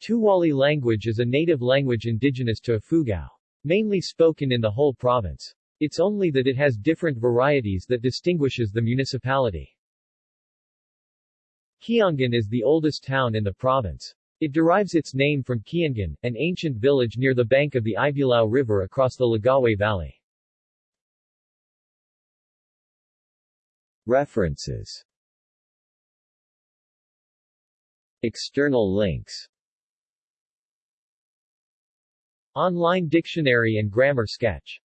Tuwali language is a native language indigenous to Ifugao. Mainly spoken in the whole province. It's only that it has different varieties that distinguishes the municipality. Kiangan is the oldest town in the province. It derives its name from Kiangan, an ancient village near the bank of the Ibulao River across the Lagawe Valley. References External links Online dictionary and grammar sketch